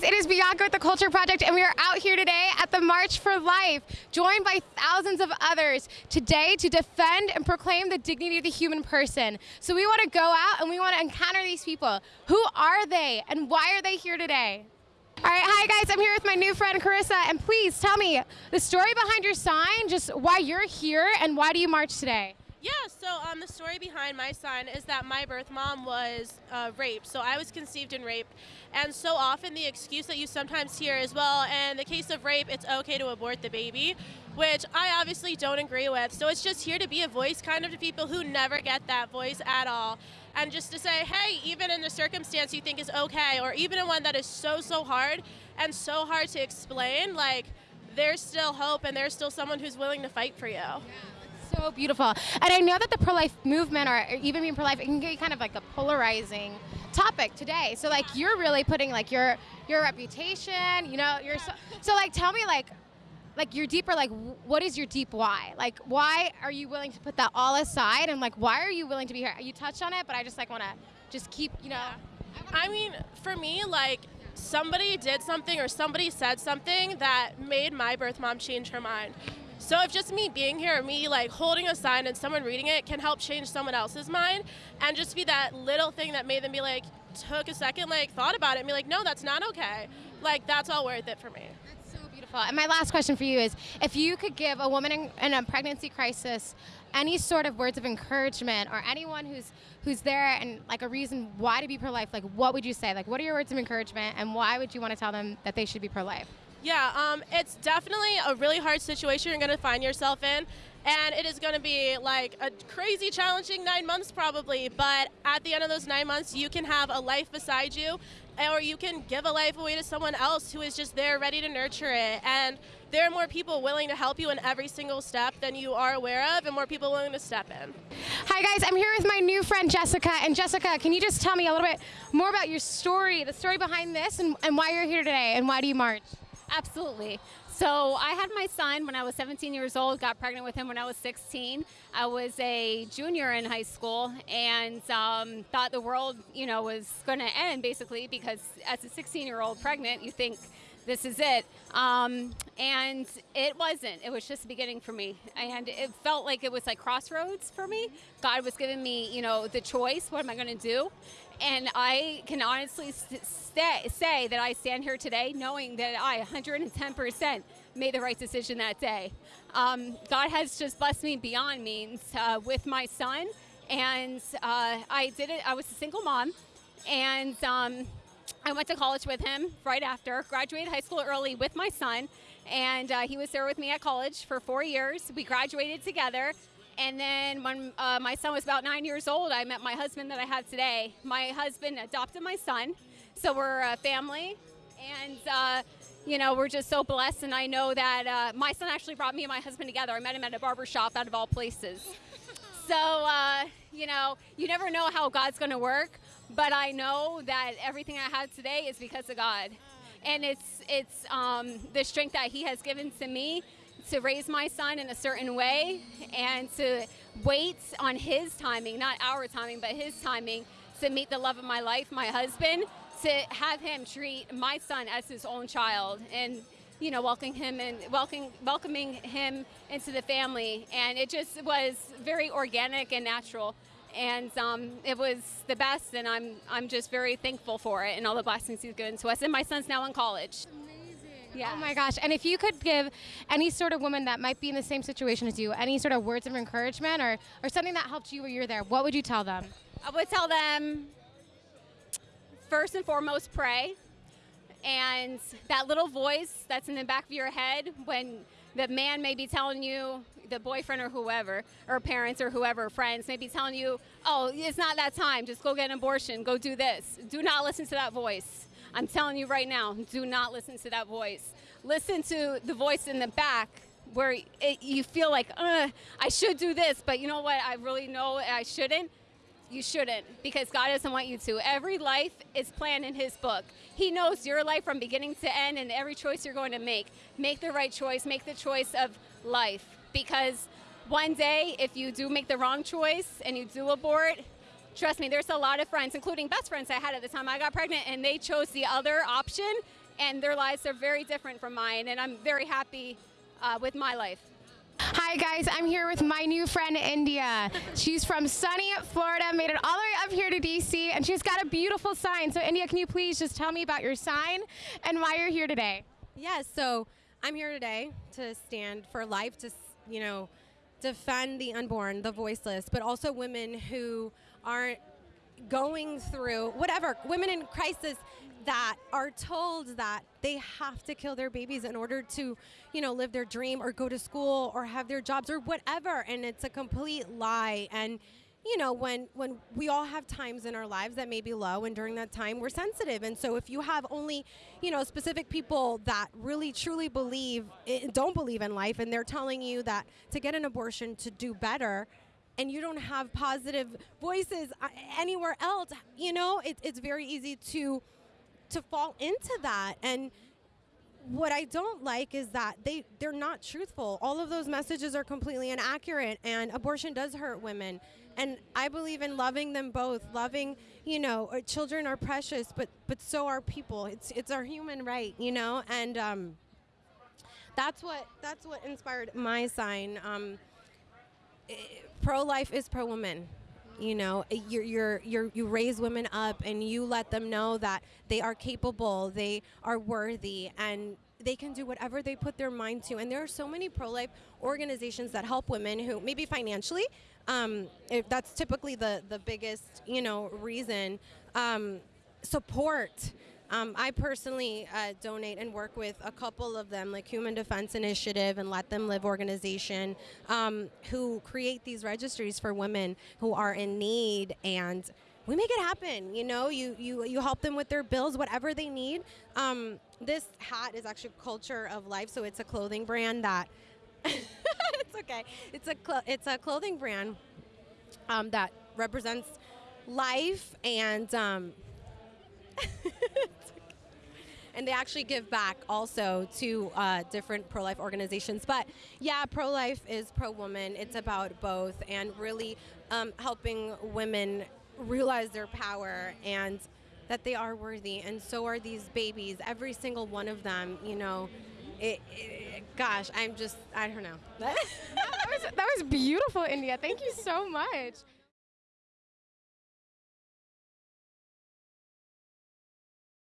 guys, it is Bianca with the Culture Project, and we are out here today at the March for Life, joined by thousands of others today to defend and proclaim the dignity of the human person. So we want to go out and we want to encounter these people. Who are they, and why are they here today? All right, hi guys, I'm here with my new friend Carissa, and please tell me the story behind your sign, just why you're here, and why do you march today? Yeah, so um, the story behind my sign is that my birth mom was uh, raped. So I was conceived in rape. And so often the excuse that you sometimes hear is, well, in the case of rape, it's okay to abort the baby, which I obviously don't agree with. So it's just here to be a voice kind of to people who never get that voice at all. And just to say, hey, even in the circumstance you think is okay, or even in one that is so, so hard and so hard to explain, like, there's still hope and there's still someone who's willing to fight for you. Yeah so beautiful. And I know that the pro-life movement, or even being pro-life, it can get kind of like a polarizing topic today. So like you're really putting like your your reputation, you know, your so, so like tell me like like your deeper like what is your deep why? Like why are you willing to put that all aside and like why are you willing to be here? You touched on it, but I just like want to just keep, you know. Yeah. I mean, for me like somebody did something or somebody said something that made my birth mom change her mind. So if just me being here, me like holding a sign and someone reading it can help change someone else's mind and just be that little thing that made them be like, took a second, like thought about it and be like, no, that's not okay. Like that's all worth it for me. That's so beautiful. And my last question for you is, if you could give a woman in, in a pregnancy crisis any sort of words of encouragement or anyone who's who's there and like a reason why to be pro-life, like what would you say? Like what are your words of encouragement and why would you want to tell them that they should be pro-life? Yeah, um, it's definitely a really hard situation you're going to find yourself in. And it is going to be like a crazy challenging nine months probably, but at the end of those nine months, you can have a life beside you, or you can give a life away to someone else who is just there ready to nurture it. And there are more people willing to help you in every single step than you are aware of, and more people willing to step in. Hi guys, I'm here with my new friend Jessica. And Jessica, can you just tell me a little bit more about your story, the story behind this, and, and why you're here today, and why do you march? Absolutely. So I had my son when I was 17 years old, got pregnant with him when I was 16. I was a junior in high school and um, thought the world, you know, was going to end basically because as a 16 year old pregnant, you think this is it. Um, and it wasn't. It was just the beginning for me. And it felt like it was like crossroads for me. God was giving me, you know, the choice. What am I going to do? And I can honestly say that I stand here today knowing that I 110% made the right decision that day. Um, God has just blessed me beyond means uh, with my son. And uh, I did it, I was a single mom. And um, I went to college with him right after, graduated high school early with my son. And uh, he was there with me at college for four years. We graduated together. And then when uh, my son was about nine years old, I met my husband that I have today. My husband adopted my son, so we're a family, and uh, you know we're just so blessed. And I know that uh, my son actually brought me and my husband together. I met him at a barber shop, out of all places. So uh, you know, you never know how God's going to work, but I know that everything I have today is because of God, and it's it's um, the strength that He has given to me to raise my son in a certain way and to wait on his timing, not our timing, but his timing to meet the love of my life, my husband, to have him treat my son as his own child and you know welcoming him and welcoming welcoming him into the family. And it just was very organic and natural and um, it was the best and I'm I'm just very thankful for it and all the blessings he's given to us and my son's now in college. Amazing. Yeah. Oh my gosh. And if you could give any sort of woman that might be in the same situation as you, any sort of words of encouragement or, or something that helped you when you're there, what would you tell them? I would tell them first and foremost, pray. And that little voice that's in the back of your head when the man may be telling you, the boyfriend or whoever, or parents or whoever, friends, may be telling you, oh, it's not that time, just go get an abortion, go do this. Do not listen to that voice. I'm telling you right now, do not listen to that voice. Listen to the voice in the back where it, you feel like, uh, I should do this, but you know what? I really know I shouldn't. You shouldn't because God doesn't want you to. Every life is planned in His book. He knows your life from beginning to end and every choice you're going to make. Make the right choice, make the choice of life because one day, if you do make the wrong choice and you do abort, Trust me, there's a lot of friends, including best friends I had at the time I got pregnant, and they chose the other option, and their lives are very different from mine, and I'm very happy uh, with my life. Hi guys, I'm here with my new friend India. She's from sunny Florida, made it all the way up here to DC, and she's got a beautiful sign. So India, can you please just tell me about your sign and why you're here today? Yes, so I'm here today to stand for life, to, you know, defend the unborn, the voiceless, but also women who aren't going through whatever, women in crisis that are told that they have to kill their babies in order to, you know, live their dream or go to school or have their jobs or whatever. And it's a complete lie. And you know when when we all have times in our lives that may be low and during that time we're sensitive and so if you have only you know specific people that really truly believe don't believe in life and they're telling you that to get an abortion to do better and you don't have positive voices uh, anywhere else you know it, it's very easy to to fall into that and what I don't like is that they they're not truthful. All of those messages are completely inaccurate and abortion does hurt women. And I believe in loving them both. Loving, you know, uh, children are precious, but but so are people. It's it's our human right, you know? And um that's what that's what inspired my sign. Um, eh, pro life is pro woman you know you're, you're, you're, you raise women up and you let them know that they are capable they are worthy and they can do whatever they put their mind to. And there are so many pro-life organizations that help women who maybe financially um, that's typically the, the biggest you know reason um, support um, I personally uh, donate and work with a couple of them, like Human Defense Initiative and Let Them Live organization, um, who create these registries for women who are in need and we make it happen. You know, you you you help them with their bills, whatever they need. Um, this hat is actually Culture of Life, so it's a clothing brand that. it's okay. It's a it's a clothing brand um, that represents life and. Um, and they actually give back also to uh, different pro-life organizations. But yeah, pro-life is pro-woman. It's about both, and really um, helping women realize their power and that they are worthy, and so are these babies. Every single one of them, you know. It, it, gosh, I'm just, I don't know. that, was, that was beautiful, India. Thank you so much.